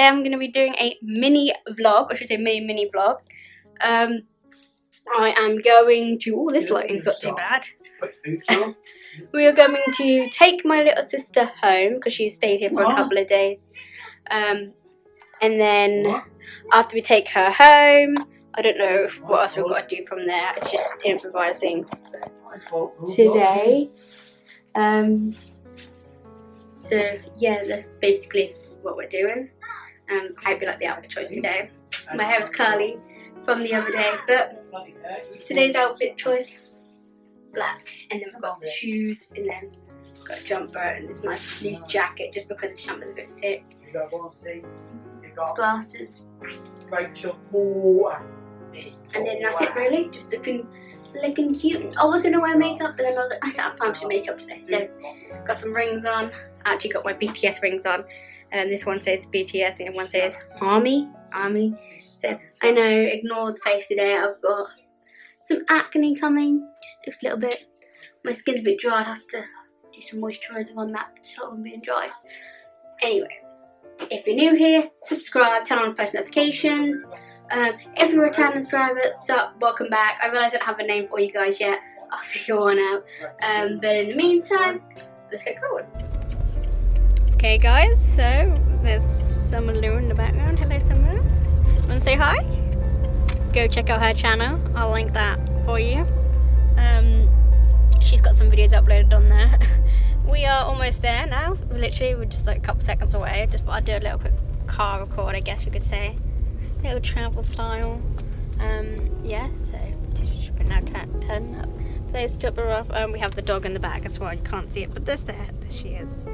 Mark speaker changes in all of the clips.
Speaker 1: Today I'm going to be doing a mini vlog, I should say mini mini vlog. Um, I am going to, oh this lighting's not too bad. we are going to take my little sister home because she stayed here for a couple of days. Um, and then after we take her home, I don't know what else we've got to do from there. It's just improvising today. Um, so yeah, that's basically what we're doing. Um, I hope you like the outfit choice today. My hair is curly from the other day, but today's outfit choice, black. And then we've got shoes, and then got a jumper and this nice loose jacket just because the jumper's a bit thick. Got glasses. And then that's it really, just looking looking cute. I was gonna wear makeup, but then I was like, I don't have time for makeup today. So got some rings on. I actually got my BTS rings on. And this one says BTS and one says Army. Army. So I know, ignore the face today. I've got some acne coming, just a little bit. My skin's a bit dry. I have to do some moisturising on that to stop them being dry. Anyway, if you're new here, subscribe, turn on post notifications. Um, if you're a returning subscriber, sup, welcome back. I realise I don't have a name for you guys yet. I'll figure one out. Um, but in the meantime, let's get going. Okay guys, so there's Summer Lou in the background. Hello Summer. Wanna say hi? Go check out her channel. I'll link that for you. Um, she's got some videos uploaded on there. we are almost there now. Literally, we're just like a couple seconds away. Just thought I'd do a little quick car record, I guess you could say little travel style. Um, yeah, so just now turn, up. Place drop her off. Um, we have the dog in the back as well. You can't see it, but there's there. There she is.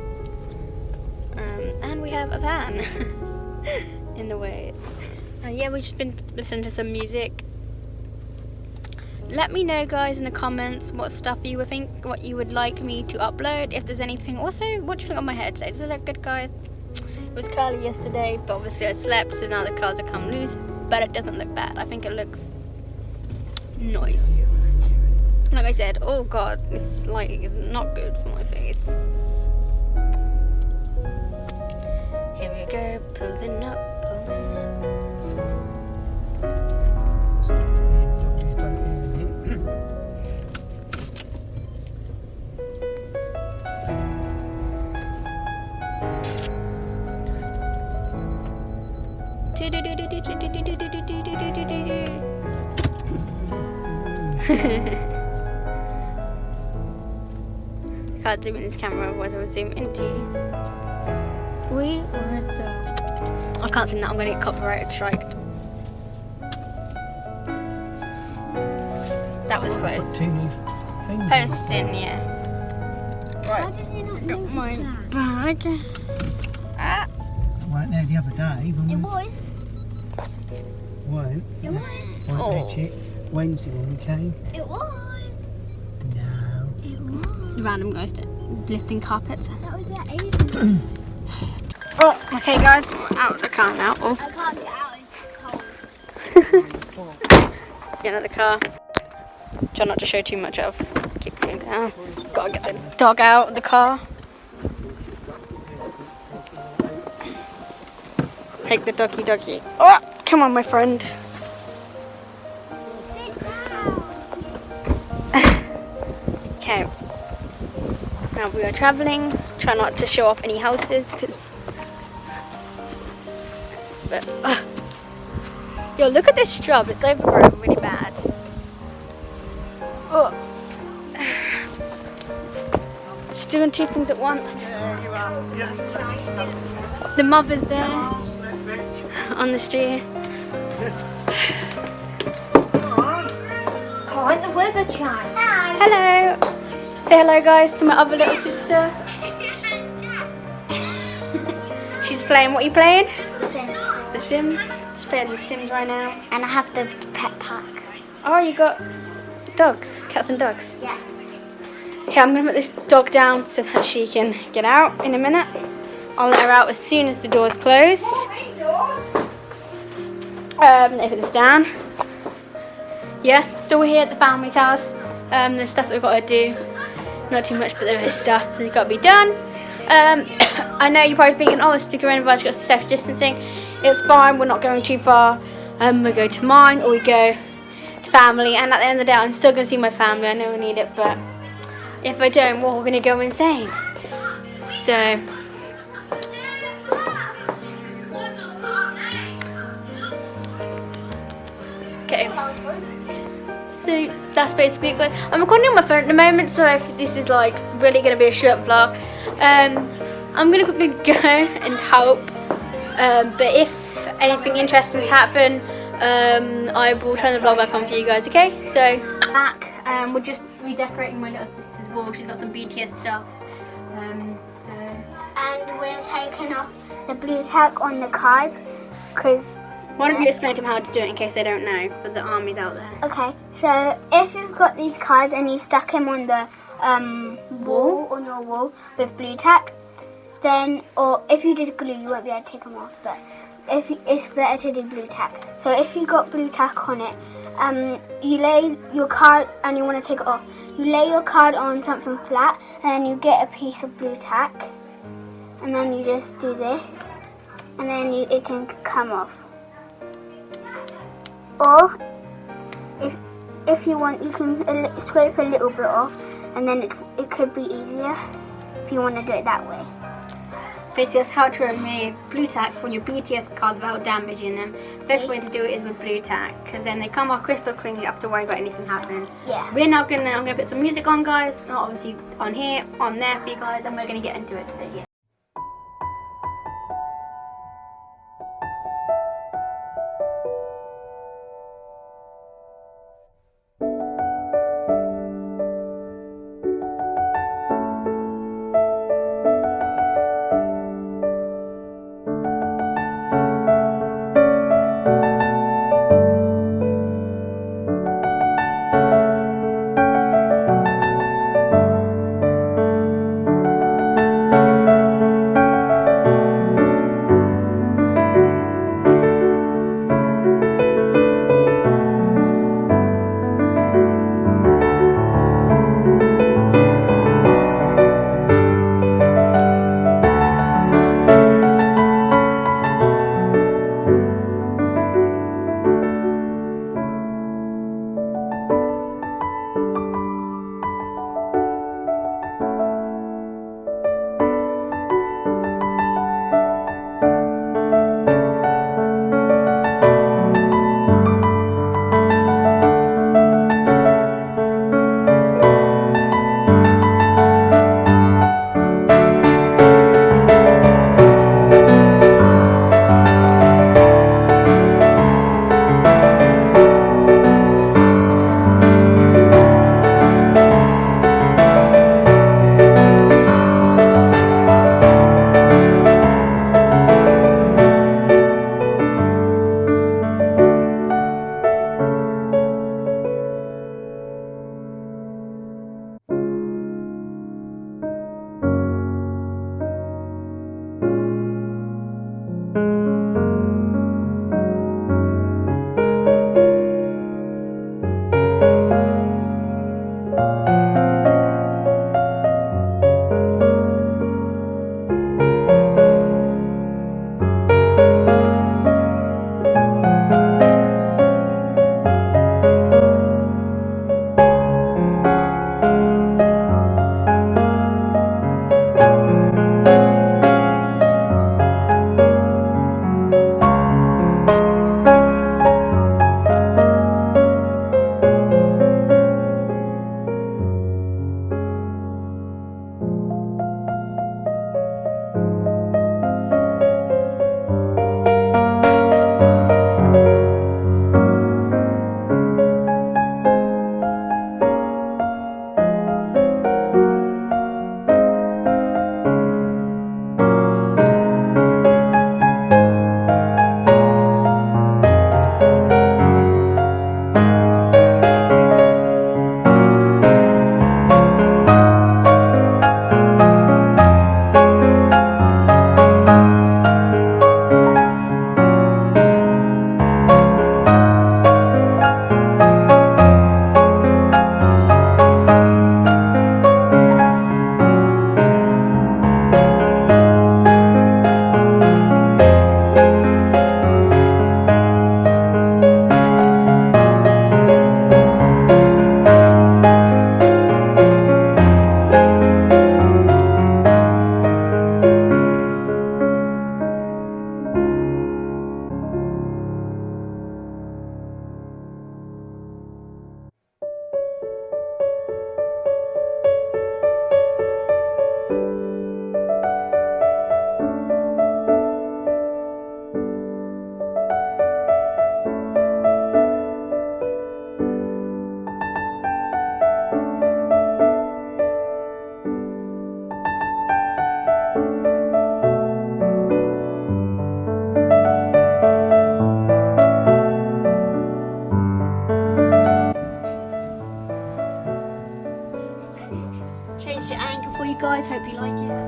Speaker 1: Um, and we have a van in the way. Uh, yeah, we've just been listening to some music. Let me know, guys, in the comments what stuff you would think, what you would like me to upload. If there's anything. Also, what do you think of my hair today? Does it look good, guys? It was curly yesterday, but obviously I slept, so now the curls have come loose. But it doesn't look bad. I think it looks nice. Like I said, oh god, lighting is not good for my face. Here we go, pulling up, pulling Can't zoom in this camera, otherwise I would zoom into you. Can't sing that, I'm gonna get copyrighted striked. That was close. Posting, yeah. Right, got my bag.
Speaker 2: Ah. Right there the other day.
Speaker 1: When it was.
Speaker 2: When?
Speaker 1: It was.
Speaker 2: Right oh. there, Wednesday when we came.
Speaker 1: It was.
Speaker 2: No.
Speaker 1: It was.
Speaker 3: Random guys lifting carpets.
Speaker 1: That was at eight.
Speaker 3: oh, okay guys, we're out of the car now. Oh.
Speaker 1: I can't get
Speaker 3: out, Get out of the car. Try not to show too much of. Keep going down. Gotta get the dog out of the car. Take the doggy doggy. Oh, come on my friend. Okay. Now we are traveling. Try not to show off any houses because. But. Uh, yo, look at this shrub. It's overgrown really bad. Oh. Just doing two things at once. The mother's there on the street.
Speaker 1: Can't the weather chime?
Speaker 3: Hello. Say hello guys to my other little sister. She's playing, what are you playing?
Speaker 1: Sims.
Speaker 3: She's playing The Sims right now.
Speaker 1: And I have the pet pack.
Speaker 3: Oh, you got dogs, cats and dogs?
Speaker 1: Yeah.
Speaker 3: Okay, I'm gonna put this dog down so that she can get out in a minute. I'll let her out as soon as the door's closed. Um, put this down. Yeah, so we're here at the family's house. Um, there's stuff that we've got to do. Not too much, but there is stuff that's got to be done. Um,
Speaker 1: I know you're probably thinking, oh, stick around got safe distancing. It's fine, we're not going too far. Um, we go to mine or we go to family. And at the end of the day, I'm still going to see my family. I know we need it, but if I don't, we're going to go insane. So, okay. So that's basically it. I'm recording on my phone at the moment, so if this is like really going to be a short vlog, um, I'm going to quickly go and help. Um, but if anything interesting's happen, um, I will turn the vlog back on for you guys. Okay, so back. Um, we're just redecorating my little sister's wall. She's got some BTS stuff. Um, so
Speaker 3: and we're taking off the blue tack on the cards because
Speaker 1: why don't you explain to them how to do it in case they don't know for the armies out there?
Speaker 3: Okay, so if you've got these cards and you stuck them on the um, wall, on your wall with blue tack, then, or if you did glue, you won't be able to take them off, but if it's better to do blue tack. So if you got blue tack on it, um, you lay your card and you want to take it off. You lay your card on something flat and then you get a piece of blue tack and then you just do this and then you, it can come off. Or if if you want, you can scrape a little bit off and then it's it could be easier if you want to do it that way.
Speaker 1: Basically, that's how to remove blue tack from your BTS cards without damaging them. The best way to do it is with blue tack, because then they come off crystal clean. You don't have to worry about anything happening.
Speaker 3: Yeah.
Speaker 1: We're now gonna. I'm gonna put some music on, guys. Not obviously on here, on there for you guys, and we're gonna get into it. So yeah. Hope you like it.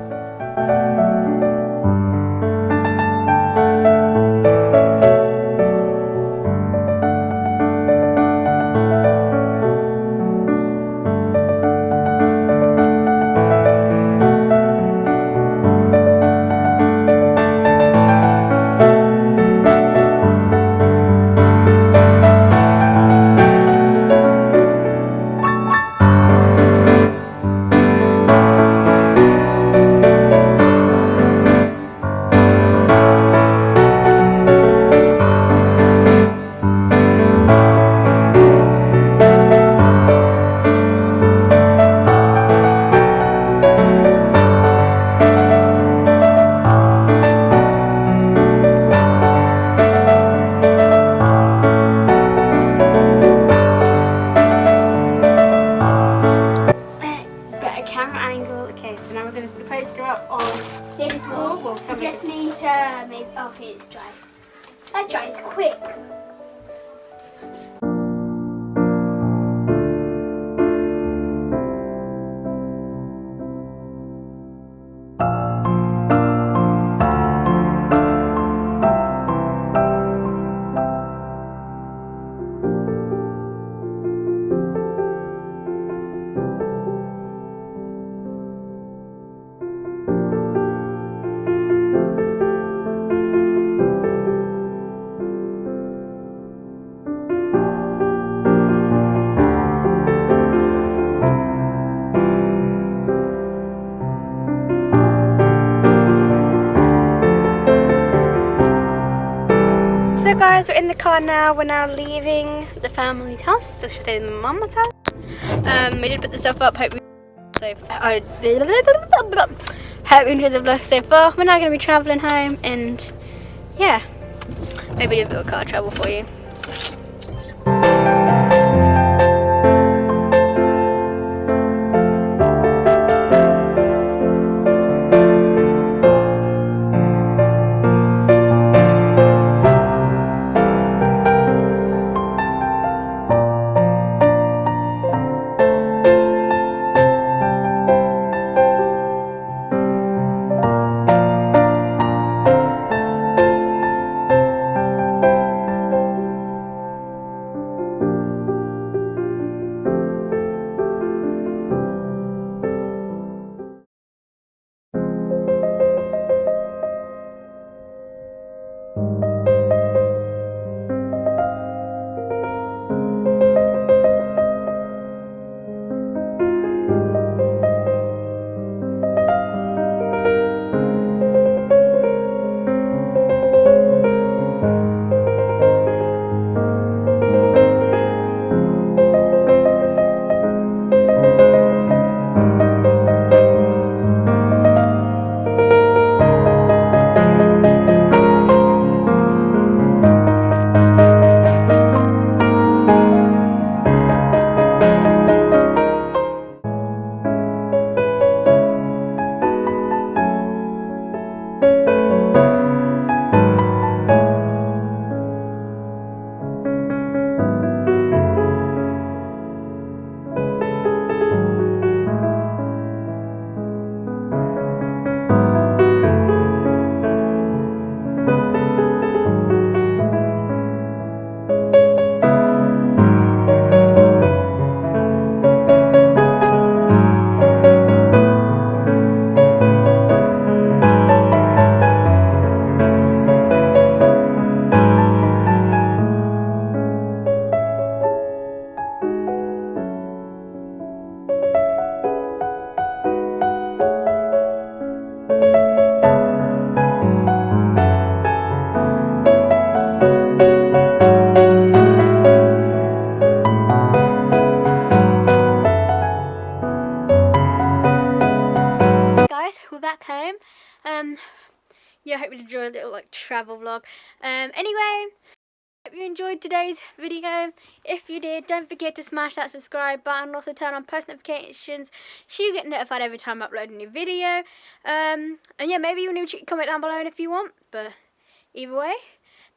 Speaker 1: So guys, we're in the car now. We're now leaving the family's house. So I should say the mama's house. Um, we did put the stuff up. Hope we so uh, hope you enjoyed the vlog so far. We're now going to be travelling home, and yeah, maybe do a bit of car travel for you. A little like travel vlog. Um, anyway, hope you enjoyed today's video. If you did, don't forget to smash that subscribe button. Also turn on post notifications so you get notified every time I upload a new video. Um, and yeah, maybe you to comment down below if you want. But either way,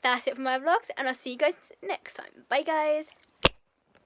Speaker 1: that's it for my vlogs, and I'll see you guys next time. Bye, guys.